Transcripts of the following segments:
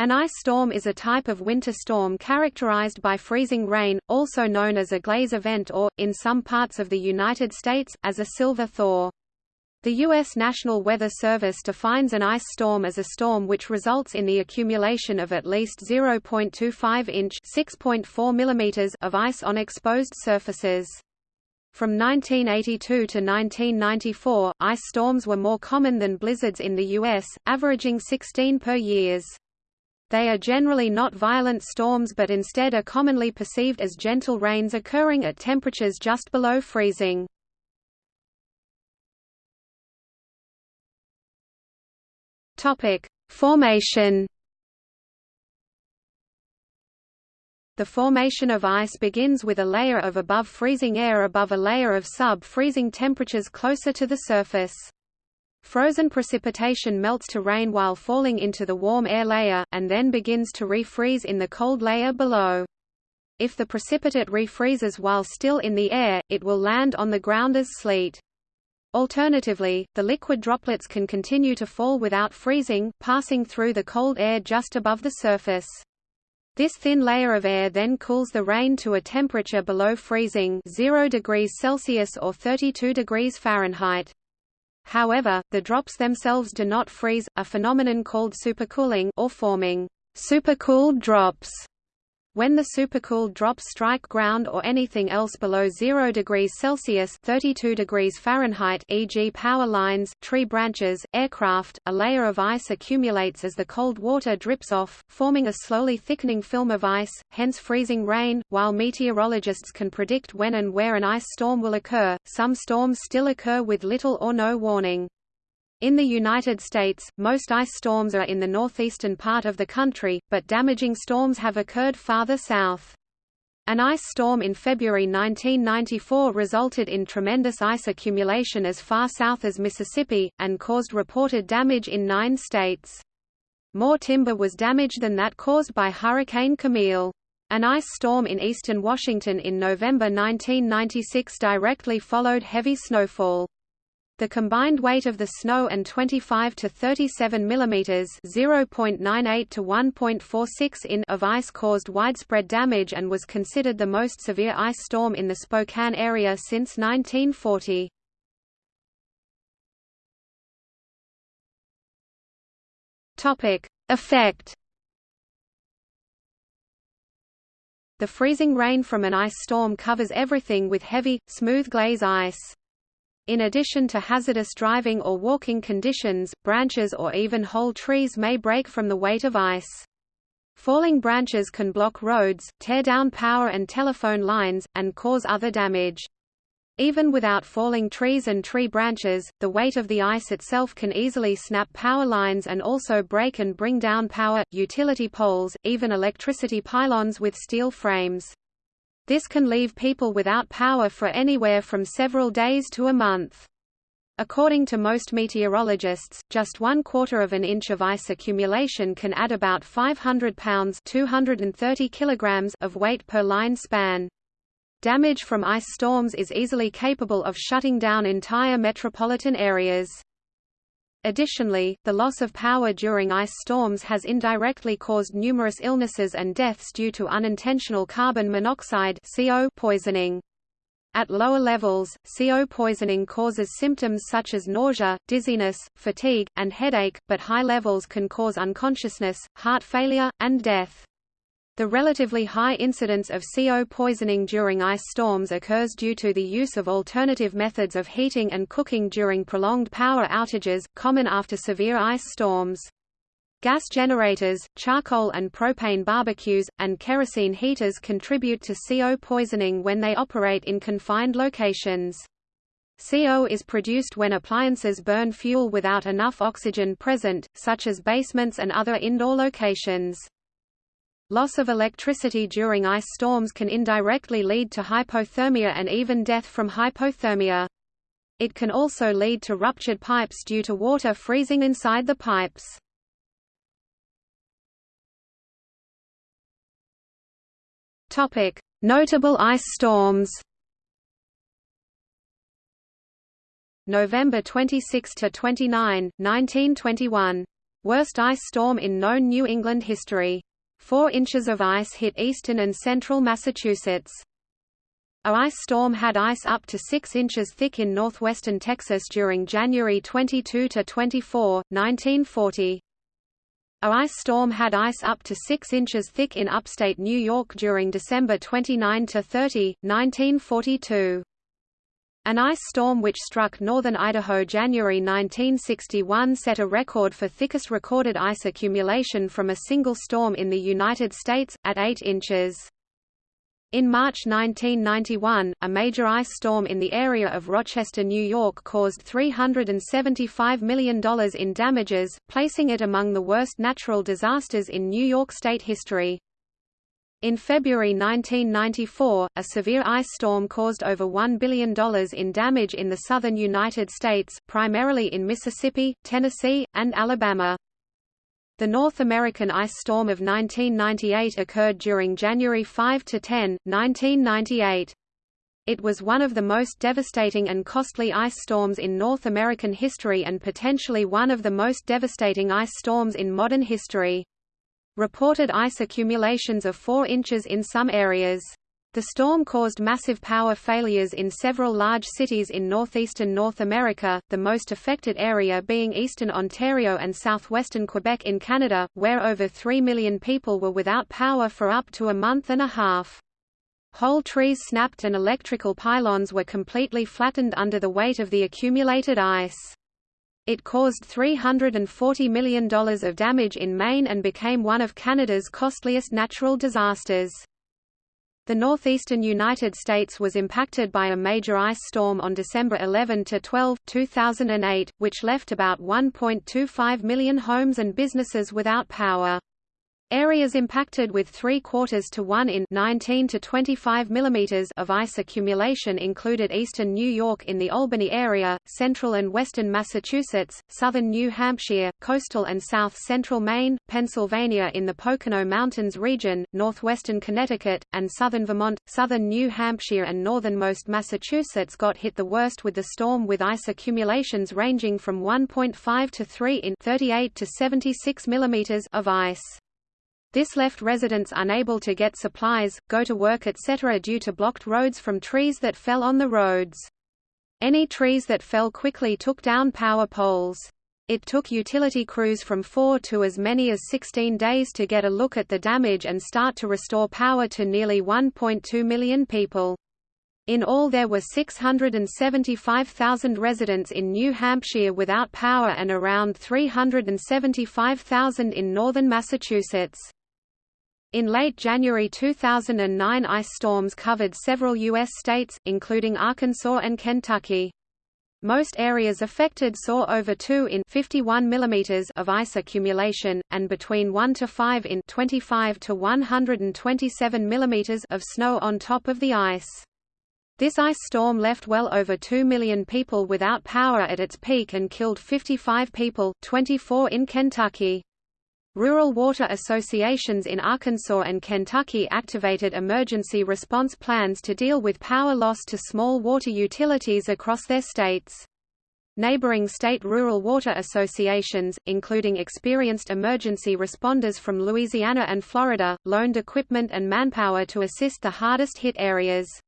An ice storm is a type of winter storm characterized by freezing rain, also known as a glaze event or, in some parts of the United States, as a silver thaw. The U.S. National Weather Service defines an ice storm as a storm which results in the accumulation of at least 0.25 inch of ice on exposed surfaces. From 1982 to 1994, ice storms were more common than blizzards in the U.S., averaging 16 per years. They are generally not violent storms but instead are commonly perceived as gentle rains occurring at temperatures just below freezing. Formation. The formation of ice begins with a layer of above freezing air above a layer of sub-freezing temperatures closer to the surface. Frozen precipitation melts to rain while falling into the warm air layer, and then begins to refreeze in the cold layer below. If the precipitate refreezes while still in the air, it will land on the ground as sleet. Alternatively, the liquid droplets can continue to fall without freezing, passing through the cold air just above the surface. This thin layer of air then cools the rain to a temperature below freezing 0 degrees Celsius or 32 degrees Fahrenheit. However, the drops themselves do not freeze, a phenomenon called supercooling or forming supercooled drops. When the supercooled drops strike ground or anything else below 0 degrees Celsius 32 degrees Fahrenheit e.g. power lines, tree branches, aircraft, a layer of ice accumulates as the cold water drips off, forming a slowly thickening film of ice, hence freezing rain. While meteorologists can predict when and where an ice storm will occur, some storms still occur with little or no warning. In the United States, most ice storms are in the northeastern part of the country, but damaging storms have occurred farther south. An ice storm in February 1994 resulted in tremendous ice accumulation as far south as Mississippi, and caused reported damage in nine states. More timber was damaged than that caused by Hurricane Camille. An ice storm in eastern Washington in November 1996 directly followed heavy snowfall. The combined weight of the snow and 25 to 37 mm (0.98 to 1.46 in) of ice caused widespread damage and was considered the most severe ice storm in the Spokane area since 1940. Topic: Effect The freezing rain from an ice storm covers everything with heavy, smooth glaze ice. In addition to hazardous driving or walking conditions, branches or even whole trees may break from the weight of ice. Falling branches can block roads, tear down power and telephone lines, and cause other damage. Even without falling trees and tree branches, the weight of the ice itself can easily snap power lines and also break and bring down power, utility poles, even electricity pylons with steel frames. This can leave people without power for anywhere from several days to a month. According to most meteorologists, just one quarter of an inch of ice accumulation can add about 500 pounds 230 kilograms of weight per line span. Damage from ice storms is easily capable of shutting down entire metropolitan areas. Additionally, the loss of power during ice storms has indirectly caused numerous illnesses and deaths due to unintentional carbon monoxide CO poisoning. At lower levels, CO poisoning causes symptoms such as nausea, dizziness, fatigue, and headache, but high levels can cause unconsciousness, heart failure, and death. The relatively high incidence of CO poisoning during ice storms occurs due to the use of alternative methods of heating and cooking during prolonged power outages, common after severe ice storms. Gas generators, charcoal and propane barbecues, and kerosene heaters contribute to CO poisoning when they operate in confined locations. CO is produced when appliances burn fuel without enough oxygen present, such as basements and other indoor locations. Loss of electricity during ice storms can indirectly lead to hypothermia and even death from hypothermia. It can also lead to ruptured pipes due to water freezing inside the pipes. Topic: Notable ice storms. November 26 to 29, 1921. Worst ice storm in known New England history. Four inches of ice hit eastern and central Massachusetts. A ice storm had ice up to 6 inches thick in northwestern Texas during January 22–24, 1940. A ice storm had ice up to 6 inches thick in upstate New York during December 29–30, 1942. An ice storm which struck northern Idaho January 1961 set a record for thickest recorded ice accumulation from a single storm in the United States, at 8 inches. In March 1991, a major ice storm in the area of Rochester, New York caused $375 million in damages, placing it among the worst natural disasters in New York State history. In February 1994, a severe ice storm caused over $1 billion in damage in the southern United States, primarily in Mississippi, Tennessee, and Alabama. The North American ice storm of 1998 occurred during January 5 to 10, 1998. It was one of the most devastating and costly ice storms in North American history and potentially one of the most devastating ice storms in modern history. Reported ice accumulations of 4 inches in some areas. The storm caused massive power failures in several large cities in northeastern North America, the most affected area being eastern Ontario and southwestern Quebec in Canada, where over 3 million people were without power for up to a month and a half. Whole trees snapped and electrical pylons were completely flattened under the weight of the accumulated ice. It caused $340 million of damage in Maine and became one of Canada's costliest natural disasters. The northeastern United States was impacted by a major ice storm on December 11 to 12, 2008, which left about 1.25 million homes and businesses without power. Areas impacted with 3 quarters to 1 in 19 to 25 mm of ice accumulation included eastern New York in the Albany area, central and western Massachusetts, southern New Hampshire, coastal and south-central Maine, Pennsylvania in the Pocono Mountains region, northwestern Connecticut, and southern Vermont. Southern New Hampshire and northernmost Massachusetts got hit the worst with the storm with ice accumulations ranging from 1.5 to 3 in 38 to 76 mm of ice. This left residents unable to get supplies, go to work etc. due to blocked roads from trees that fell on the roads. Any trees that fell quickly took down power poles. It took utility crews from four to as many as 16 days to get a look at the damage and start to restore power to nearly 1.2 million people. In all there were 675,000 residents in New Hampshire without power and around 375,000 in northern Massachusetts. In late January 2009 ice storms covered several U.S. states, including Arkansas and Kentucky. Most areas affected saw over 2 in 51 mm of ice accumulation, and between 1 to 5 in 25 to 127 mm of snow on top of the ice. This ice storm left well over 2 million people without power at its peak and killed 55 people, 24 in Kentucky. Rural water associations in Arkansas and Kentucky activated emergency response plans to deal with power loss to small water utilities across their states. Neighboring state rural water associations, including experienced emergency responders from Louisiana and Florida, loaned equipment and manpower to assist the hardest hit areas.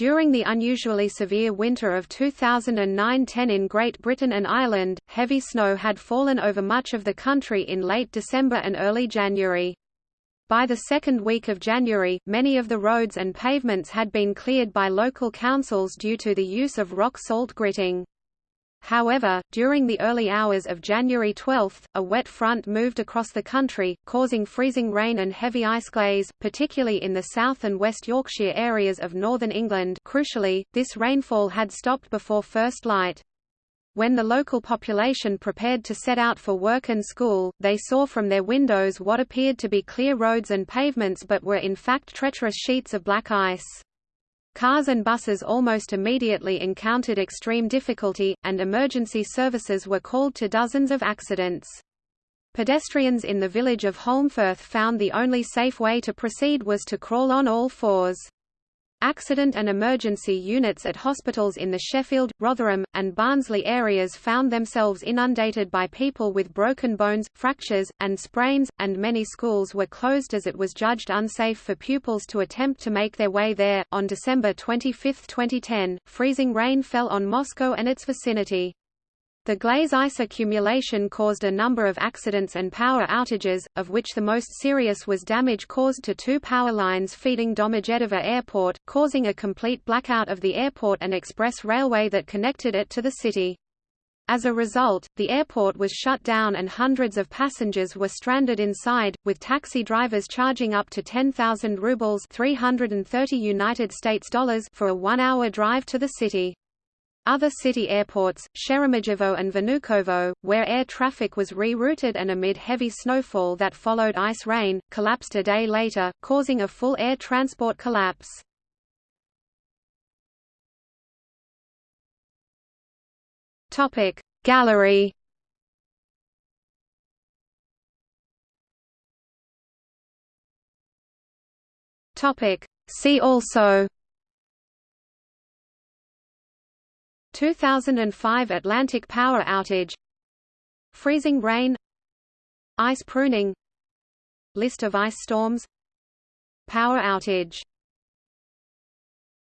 During the unusually severe winter of 2009–10 in Great Britain and Ireland, heavy snow had fallen over much of the country in late December and early January. By the second week of January, many of the roads and pavements had been cleared by local councils due to the use of rock salt gritting. However, during the early hours of January 12, a wet front moved across the country, causing freezing rain and heavy ice glaze, particularly in the South and West Yorkshire areas of northern England crucially, this rainfall had stopped before first light. When the local population prepared to set out for work and school, they saw from their windows what appeared to be clear roads and pavements but were in fact treacherous sheets of black ice. Cars and buses almost immediately encountered extreme difficulty, and emergency services were called to dozens of accidents. Pedestrians in the village of Holmfirth found the only safe way to proceed was to crawl on all fours. Accident and emergency units at hospitals in the Sheffield, Rotherham, and Barnsley areas found themselves inundated by people with broken bones, fractures, and sprains, and many schools were closed as it was judged unsafe for pupils to attempt to make their way there. On December 25, 2010, freezing rain fell on Moscow and its vicinity. The glaze ice accumulation caused a number of accidents and power outages, of which the most serious was damage caused to two power lines feeding Domodedovo Airport, causing a complete blackout of the airport and express railway that connected it to the city. As a result, the airport was shut down and hundreds of passengers were stranded inside, with taxi drivers charging up to 10,000 rubles 330 United States dollars for a one-hour drive to the city. Other city airports, Sheremetyevo and Vnukovo, where air traffic was rerouted and amid heavy snowfall that followed ice rain, collapsed a day later, causing a full air transport collapse. Gallery See also 2005 Atlantic power outage Freezing rain Ice pruning List of ice storms Power outage